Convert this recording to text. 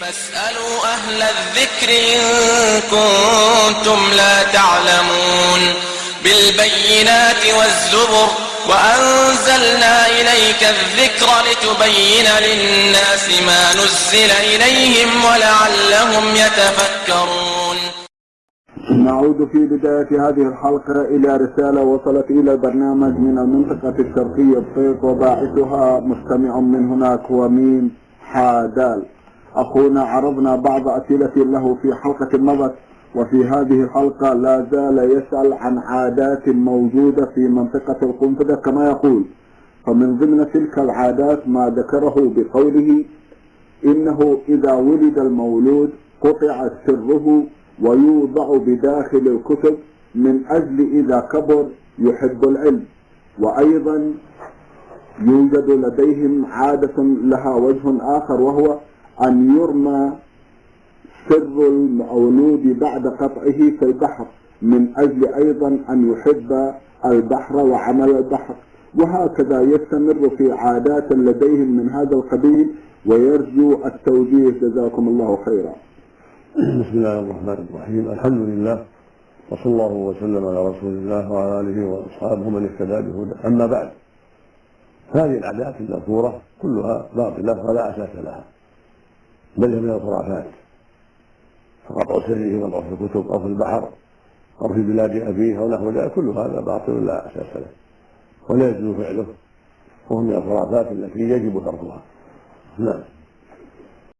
فاسألوا أهل الذكر إن كنتم لا تعلمون بالبينات والزبر وأنزلنا إليك الذكر لتبين للناس ما نزل إليهم ولعلهم يتفكرون. نعود في بداية هذه الحلقة إلى رسالة وصلت إلى البرنامج من المنطقة الشرقية بطيق وباعثها مستمع من هناك هو ميم حادال. أخونا عرضنا بعض أسئلة له في حلقة مضت وفي هذه الحلقة لا زال يسأل عن عادات موجودة في منطقة القنفذة كما يقول. فمن ضمن تلك العادات ما ذكره بقوله إنه إذا ولد المولود قطع سره ويوضع بداخل الكتب من أجل إذا كبر يحب العلم. وأيضا يوجد لديهم عادة لها وجه آخر وهو أن يرمى سر المولود بعد قطعه في البحر من أجل أيضا أن يحب البحر وعمل البحر. وهكذا يستمر في عادات لديهم من هذا القبيل ويرجو التوجيه. جزاكم الله خيرا. بسم الله الرحمن الرحيم. الحمد لله وصلى الله وسلم على رسول الله وعلى آله وأصحابه من اهتدى بهدى أما بعد هذه العادات المذكورة كلها باطلة ولا أساس لها. بل هي من الخرافات. فقطع سره وضع في الكتب أو في البحر أو في بلاد أبيه أو نحو ذلك كل هذا باطل لا أساس له. ولا يجوز فعله. وهو من الخرافات التي يجب تركها. نعم.